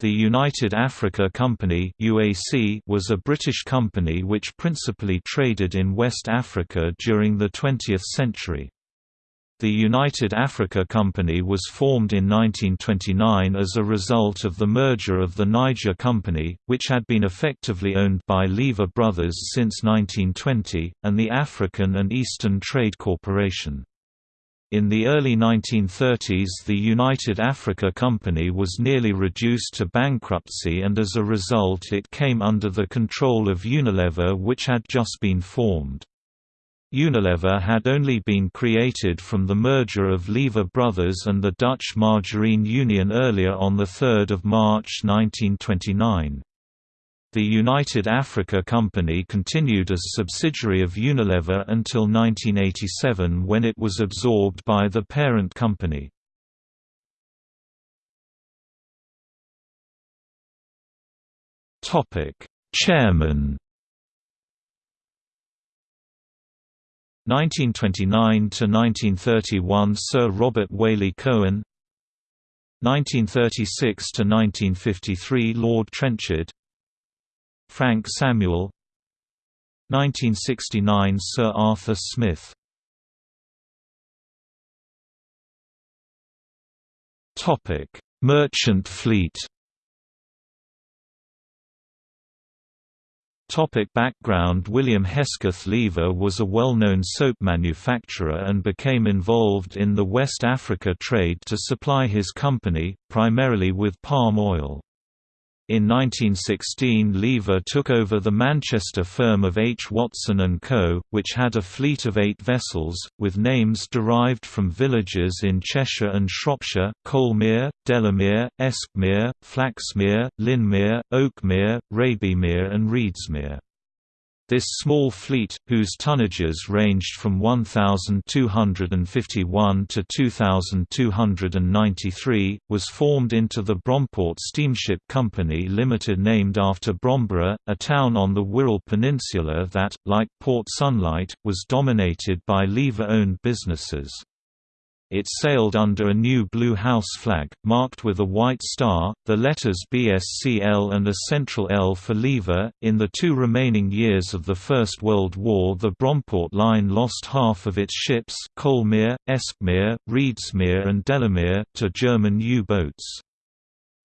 The United Africa Company (UAC) was a British company which principally traded in West Africa during the 20th century. The United Africa Company was formed in 1929 as a result of the merger of the Niger Company, which had been effectively owned by Lever Brothers since 1920, and the African and Eastern Trade Corporation. In the early 1930s the United Africa Company was nearly reduced to bankruptcy and as a result it came under the control of Unilever which had just been formed. Unilever had only been created from the merger of Lever Brothers and the Dutch Margarine Union earlier on 3 March 1929. The United Africa Company continued as subsidiary of Unilever until 1987 when it was absorbed by the parent company. Chairman. 1929 to 1931 Sir Robert Waley Cohen. 1936 to 1953 Lord Trenchard Frank Samuel 1969 Sir Arthur Smith Topic: Merchant fleet. Topic background William Hesketh Lever was a well-known soap manufacturer and became involved in the West Africa trade to supply his company, primarily with palm oil. In 1916 Lever took over the Manchester firm of H. Watson & Co., which had a fleet of eight vessels, with names derived from villages in Cheshire and Shropshire, Coalmere, Delamere, Eskmere, Flaxmere, Lynmere, Oakmere, Rabymere and Reedsmere. This small fleet, whose tonnages ranged from 1,251 to 2,293, was formed into the Bromport Steamship Company Limited named after Bromborough, a town on the Wirral Peninsula that, like Port Sunlight, was dominated by lever-owned businesses. It sailed under a new blue house flag, marked with a white star, the letters BSCL and a central L for lever. In the two remaining years of the First World War, the Bromport Line lost half of its ships, Coalmere, Eskmere, Reedsmere, and Delamere, to German U-boats.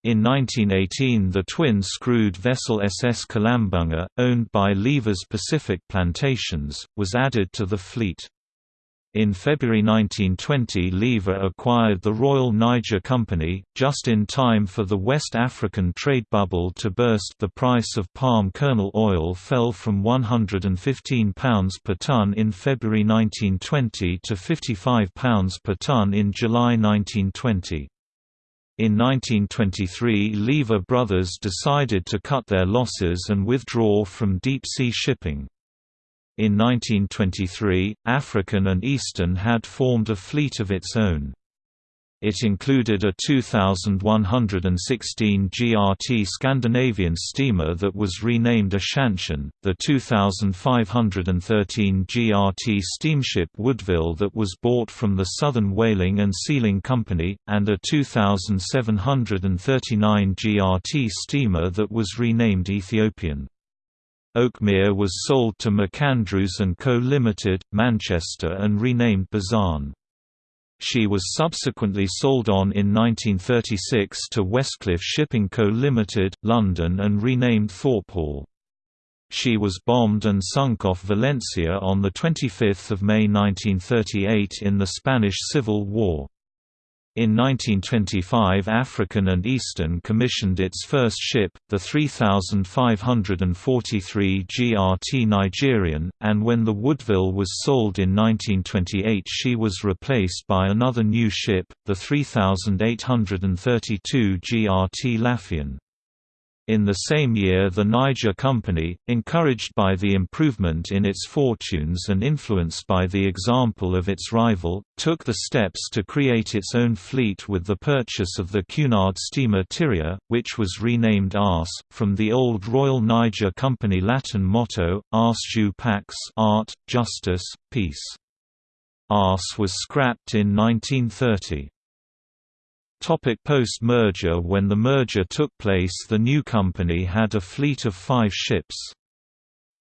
In 1918 the twin-screwed vessel SS Kalambunga, owned by Lever's Pacific Plantations, was added to the fleet. In February 1920 Lever acquired the Royal Niger Company, just in time for the West African trade bubble to burst the price of palm kernel oil fell from £115 per tonne in February 1920 to £55 per tonne in July 1920. In 1923 Lever Brothers decided to cut their losses and withdraw from deep-sea shipping. In 1923, African and Eastern had formed a fleet of its own. It included a 2,116 GRT Scandinavian steamer that was renamed Ashantian, the 2,513 GRT steamship Woodville that was bought from the Southern Whaling and Sealing Company, and a 2,739 GRT steamer that was renamed Ethiopian. Oakmere was sold to McAndrews & Co. Limited, Manchester and renamed Bazan. She was subsequently sold on in 1936 to Westcliff Shipping Co. Limited, London and renamed Thorpehall. She was bombed and sunk off Valencia on 25 May 1938 in the Spanish Civil War. In 1925 African and Eastern commissioned its first ship, the 3543 GRT Nigerian, and when the Woodville was sold in 1928 she was replaced by another new ship, the 3832 GRT Lafian. In the same year the Niger Company, encouraged by the improvement in its fortunes and influenced by the example of its rival, took the steps to create its own fleet with the purchase of the Cunard steamer Tyria, which was renamed Ars, from the old Royal Niger Company Latin motto, Ars Jus Pax art, justice, peace. Ars was scrapped in 1930. Post-merger When the merger took place the new company had a fleet of five ships.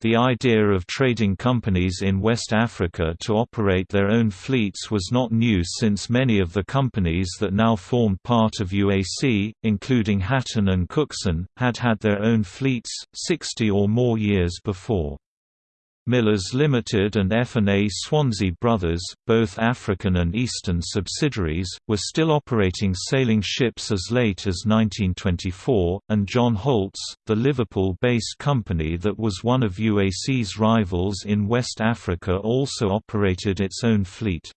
The idea of trading companies in West Africa to operate their own fleets was not new since many of the companies that now formed part of UAC, including Hatton and Cookson, had had their own fleets, 60 or more years before. Millers Limited and F&A Swanzy Brothers, both African and Eastern subsidiaries, were still operating sailing ships as late as 1924, and John Holt's, the Liverpool-based company that was one of UAC's rivals in West Africa also operated its own fleet.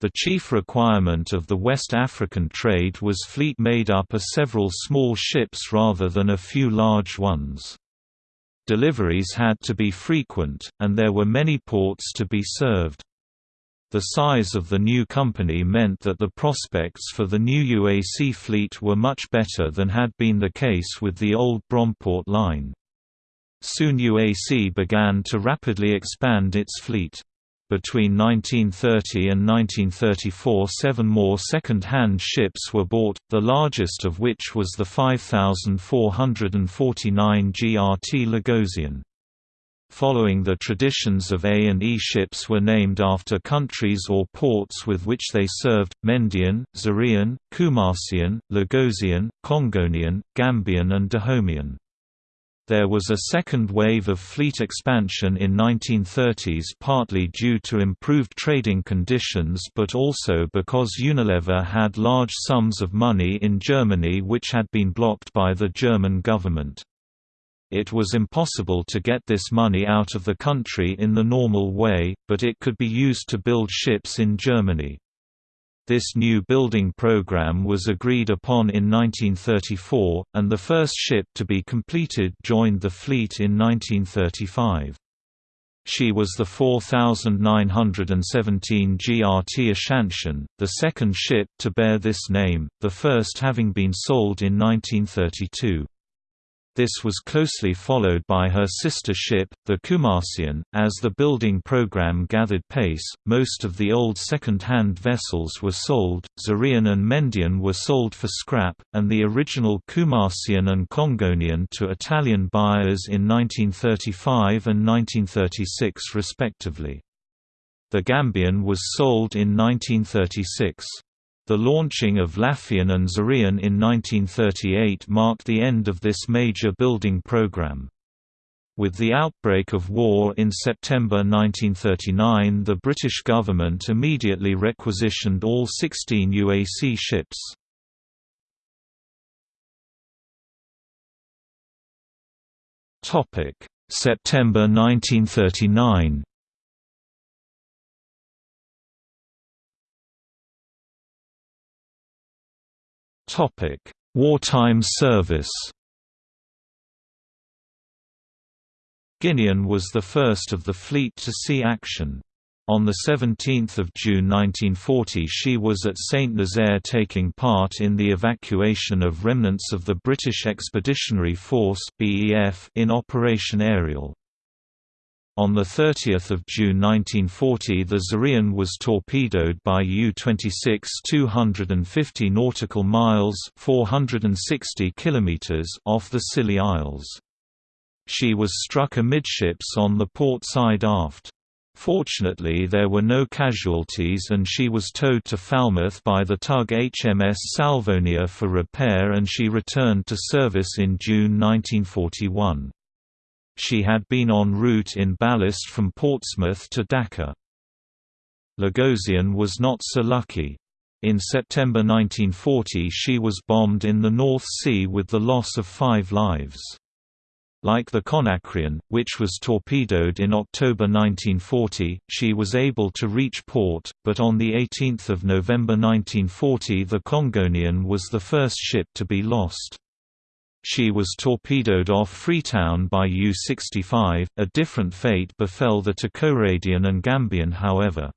The chief requirement of the West African trade was fleet made up of several small ships rather than a few large ones. Deliveries had to be frequent, and there were many ports to be served. The size of the new company meant that the prospects for the new UAC fleet were much better than had been the case with the old Bromport line. Soon UAC began to rapidly expand its fleet. Between 1930 and 1934 seven more second-hand ships were bought, the largest of which was the 5449 GRT Lagosian. Following the traditions of A and E ships were named after countries or ports with which they served, Mendian, Zarian, Kumasian, Lagosian, Congonian, Gambian and Dahomean. There was a second wave of fleet expansion in 1930s partly due to improved trading conditions but also because Unilever had large sums of money in Germany which had been blocked by the German government. It was impossible to get this money out of the country in the normal way, but it could be used to build ships in Germany. This new building program was agreed upon in 1934, and the first ship to be completed joined the fleet in 1935. She was the 4917 GRT Ashantian, the second ship to bear this name, the first having been sold in 1932. This was closely followed by her sister ship, the Kumasian. As the building program gathered pace, most of the old second-hand vessels were sold, Zarian and Mendian were sold for scrap, and the original Kumasian and Congonian to Italian buyers in 1935 and 1936 respectively. The Gambian was sold in 1936. The launching of Lafian and Zarian in 1938 marked the end of this major building program. With the outbreak of war in September 1939 the British government immediately requisitioned all 16 UAC ships. September 1939 Wartime service. Guinean was the first of the fleet to see action. On 17 June 1940 she was at Saint-Nazaire taking part in the evacuation of remnants of the British Expeditionary Force in Operation Ariel. On 30 June 1940 the Zarian was torpedoed by U-26 250 nautical miles 460 kilometers off the Scilly Isles. She was struck amidships on the port side aft. Fortunately there were no casualties and she was towed to Falmouth by the tug HMS Salvonia for repair and she returned to service in June 1941. She had been en route in ballast from Portsmouth to Dakar. Lagosian was not so lucky. In September 1940 she was bombed in the North Sea with the loss of five lives. Like the Conakrian, which was torpedoed in October 1940, she was able to reach port, but on 18 November 1940 the Congonian was the first ship to be lost. She was torpedoed off Freetown by U-65. A different fate befell the Takoradian and Gambian however.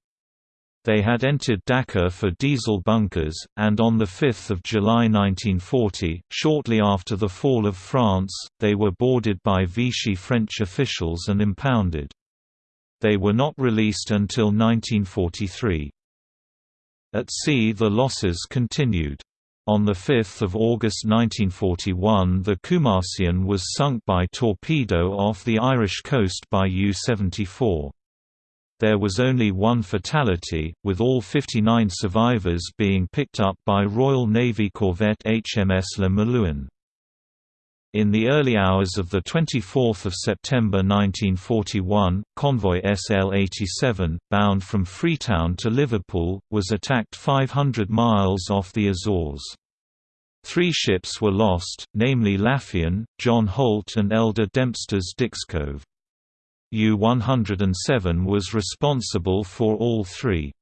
They had entered Dakar for diesel bunkers, and on 5 July 1940, shortly after the fall of France, they were boarded by Vichy French officials and impounded. They were not released until 1943. At sea the losses continued. On 5 August 1941 the Kumasian was sunk by torpedo off the Irish coast by U-74. There was only one fatality, with all 59 survivors being picked up by Royal Navy corvette HMS Le Malouin. In the early hours of 24 September 1941, convoy SL-87, bound from Freetown to Liverpool, was attacked 500 miles off the Azores. Three ships were lost, namely Lafian, John Holt and Elder Dempster's Dixcove. U-107 was responsible for all three.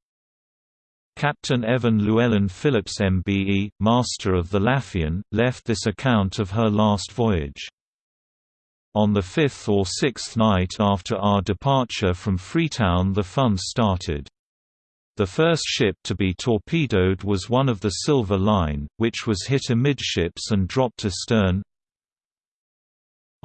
Captain Evan Llewellyn Phillips MBE, master of the Lafian, left this account of her last voyage. On the fifth or sixth night after our departure from Freetown the fun started. The first ship to be torpedoed was one of the Silver Line, which was hit amidships and dropped astern,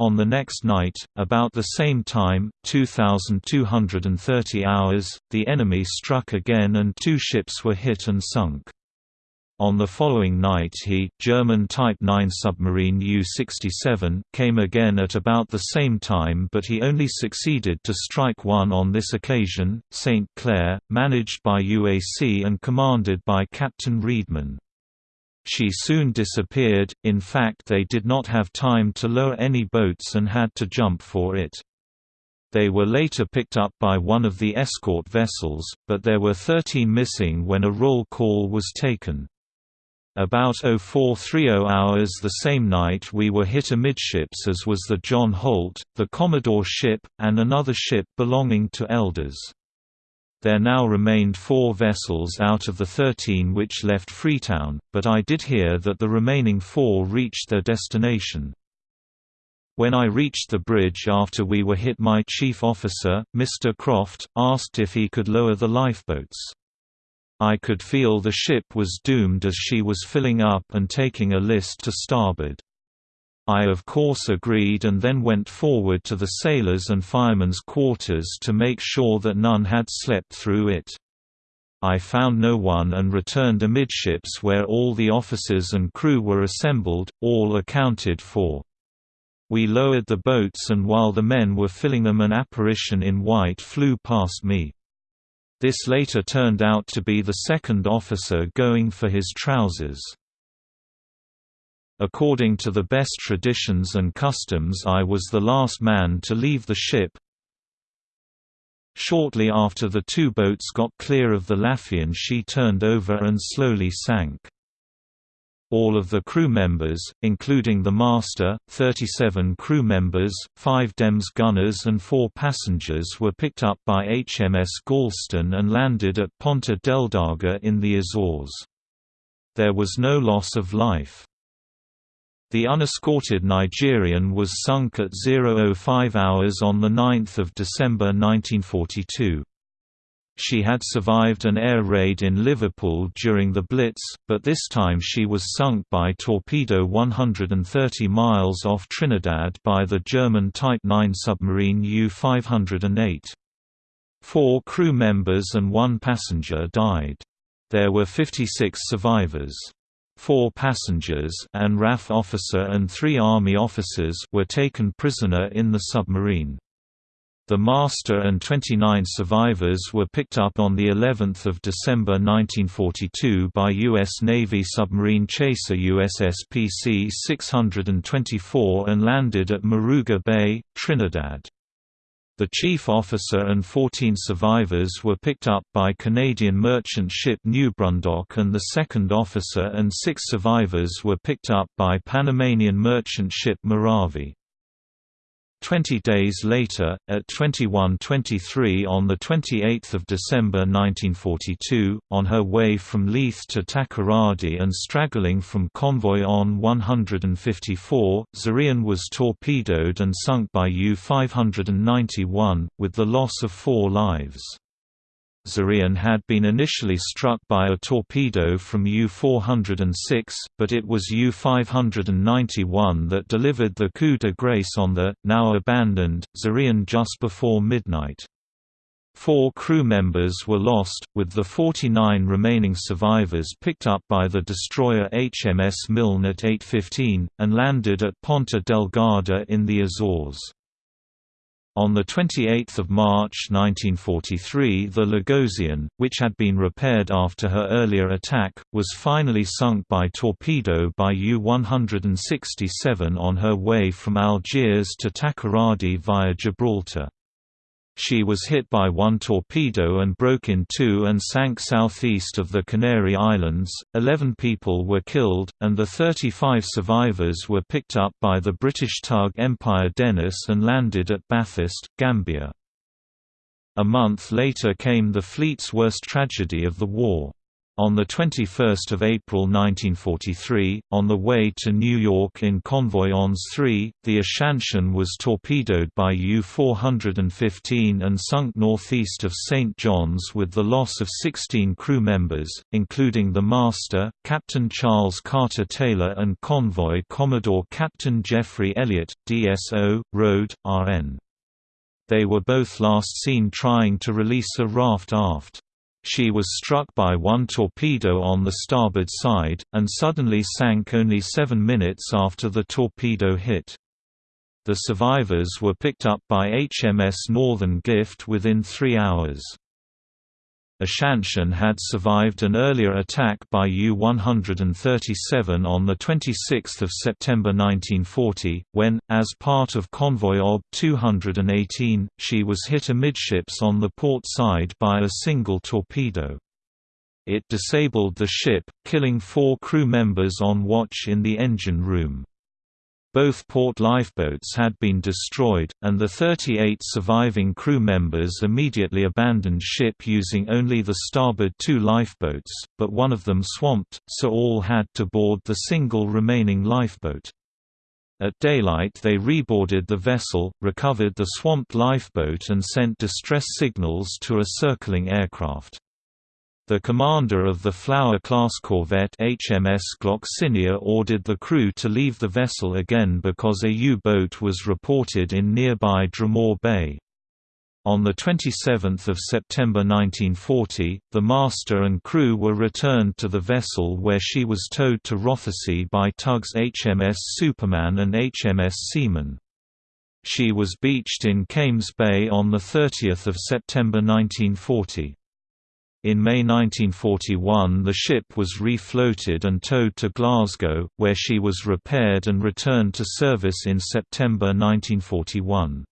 on the next night, about the same time, 2,230 hours, the enemy struck again and two ships were hit and sunk. On the following night he, German Type 9 submarine U-67, came again at about the same time but he only succeeded to strike one on this occasion, St. Clair, managed by UAC and commanded by Captain Reedman. She soon disappeared, in fact they did not have time to lower any boats and had to jump for it. They were later picked up by one of the escort vessels, but there were 13 missing when a roll call was taken. About 0430 hours the same night we were hit amidships as was the John Holt, the Commodore ship, and another ship belonging to Elders. There now remained four vessels out of the thirteen which left Freetown, but I did hear that the remaining four reached their destination. When I reached the bridge after we were hit my chief officer, Mr. Croft, asked if he could lower the lifeboats. I could feel the ship was doomed as she was filling up and taking a list to starboard. I of course agreed and then went forward to the sailors' and firemen's quarters to make sure that none had slept through it. I found no one and returned amidships where all the officers and crew were assembled, all accounted for. We lowered the boats and while the men were filling them an apparition in white flew past me. This later turned out to be the second officer going for his trousers. According to the best traditions and customs I was the last man to leave the ship. Shortly after the two boats got clear of the Lafian she turned over and slowly sank. All of the crew members, including the master, 37 crew members, 5 DEMS gunners and 4 passengers were picked up by HMS Galston and landed at Ponta Delgada in the Azores. There was no loss of life. The unescorted Nigerian was sunk at 005 hours on 9 December 1942. She had survived an air raid in Liverpool during the Blitz, but this time she was sunk by torpedo 130 miles off Trinidad by the German Type 9 submarine U-508. Four crew members and one passenger died. There were 56 survivors four passengers and RAF officer and three Army officers were taken prisoner in the submarine. The master and 29 survivors were picked up on the 11th of December 1942 by U.S. Navy submarine chaser USS PC-624 and landed at Maruga Bay, Trinidad. The chief officer and 14 survivors were picked up by Canadian merchant ship New Brundock and the second officer and six survivors were picked up by Panamanian merchant ship Maravi. Twenty days later, at 21:23 on 28 December 1942, on her way from Leith to Takoradi and straggling from convoy ON 154, Zarian was torpedoed and sunk by U-591, with the loss of four lives. Zarian had been initially struck by a torpedo from U-406, but it was U-591 that delivered the coup de grace on the, now abandoned, Zarian just before midnight. Four crew members were lost, with the 49 remaining survivors picked up by the destroyer HMS Milne at 8.15, and landed at Ponta Delgada in the Azores. On 28 March 1943 the Lagosian, which had been repaired after her earlier attack, was finally sunk by torpedo by U-167 on her way from Algiers to Takoradi via Gibraltar. She was hit by one torpedo and broke in two and sank southeast of the Canary Islands. Eleven people were killed, and the 35 survivors were picked up by the British tug Empire Dennis and landed at Bathurst, Gambia. A month later came the fleet's worst tragedy of the war. On 21 April 1943, on the way to New York in convoy ONS 3, the Ashantian was torpedoed by U-415 and sunk northeast of St. John's with the loss of 16 crew members, including the master, Captain Charles Carter Taylor and convoy Commodore Captain Jeffrey Elliott, DSO, Rode, RN. They were both last seen trying to release a raft aft. She was struck by one torpedo on the starboard side, and suddenly sank only seven minutes after the torpedo hit. The survivors were picked up by HMS Northern Gift within three hours. Ashantian had survived an earlier attack by U-137 on 26 September 1940, when, as part of convoy OB 218, she was hit amidships on the port side by a single torpedo. It disabled the ship, killing four crew members on watch in the engine room. Both port lifeboats had been destroyed, and the 38 surviving crew members immediately abandoned ship using only the starboard two lifeboats, but one of them swamped, so all had to board the single remaining lifeboat. At daylight they reboarded the vessel, recovered the swamped lifeboat and sent distress signals to a circling aircraft. The commander of the Flower-class corvette HMS Gloxinia ordered the crew to leave the vessel again because a U-boat was reported in nearby Dromore Bay. On 27 September 1940, the master and crew were returned to the vessel where she was towed to Rothesay by tugs HMS Superman and HMS Seaman. She was beached in Kames Bay on 30 September 1940. In May 1941 the ship was refloated and towed to Glasgow, where she was repaired and returned to service in September 1941.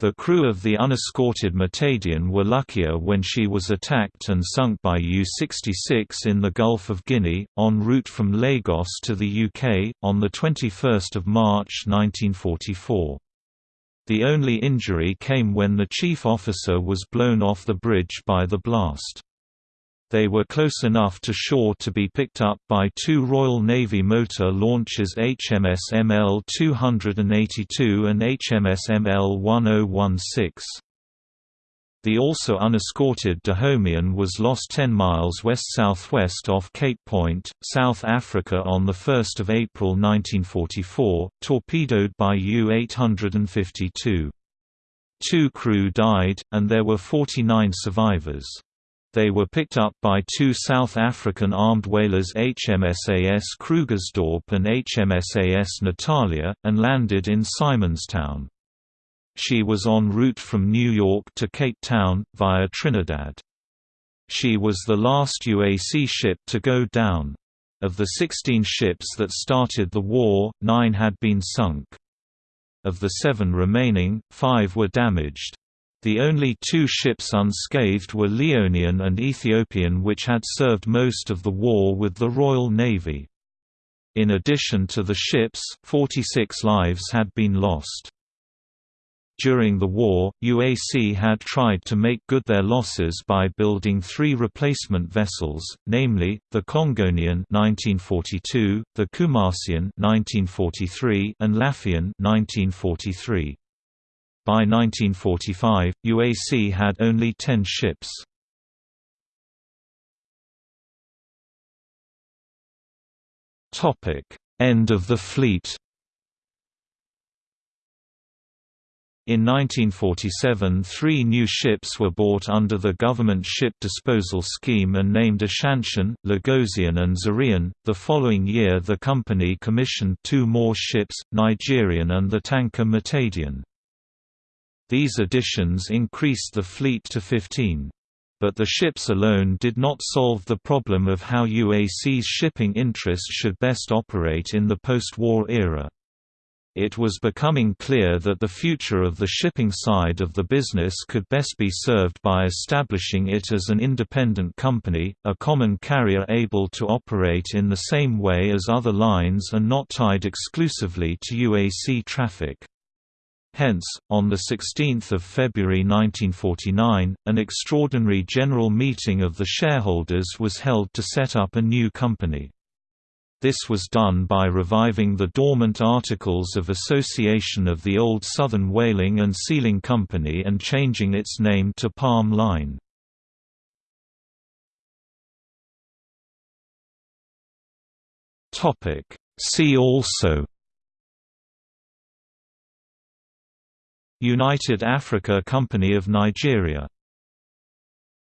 The crew of the unescorted Matadian were luckier when she was attacked and sunk by U-66 in the Gulf of Guinea, en route from Lagos to the UK, on 21 March 1944. The only injury came when the chief officer was blown off the bridge by the blast. They were close enough to shore to be picked up by two Royal Navy motor launches HMS ML-282 and HMS ML-1016. The also unescorted Dahomey was lost 10 miles west-southwest off Cape Point, South Africa on 1 April 1944, torpedoed by U-852. Two crew died, and there were 49 survivors. They were picked up by two South African armed whalers HMSAS Krugersdorp and HMSAS Natalia, and landed in Simonstown. She was en route from New York to Cape Town, via Trinidad. She was the last UAC ship to go down. Of the 16 ships that started the war, nine had been sunk. Of the seven remaining, five were damaged. The only two ships unscathed were Leonian and Ethiopian which had served most of the war with the Royal Navy. In addition to the ships, 46 lives had been lost. During the war, UAC had tried to make good their losses by building three replacement vessels, namely, the Congonian 1942, the Kumasian 1943, and Lafian 1943. By 1945, UAC had only 10 ships. End of the fleet In 1947 three new ships were bought under the government ship disposal scheme and named Ashantian, Lagosian and Zarian. The following year the company commissioned two more ships, Nigerian and the tanker Matadian. These additions increased the fleet to 15. But the ships alone did not solve the problem of how UAC's shipping interests should best operate in the post-war era it was becoming clear that the future of the shipping side of the business could best be served by establishing it as an independent company, a common carrier able to operate in the same way as other lines and not tied exclusively to UAC traffic. Hence, on 16 February 1949, an extraordinary general meeting of the shareholders was held to set up a new company. This was done by reviving the dormant Articles of Association of the old Southern Whaling and Sealing Company and changing its name to Palm Line. See also United Africa Company of Nigeria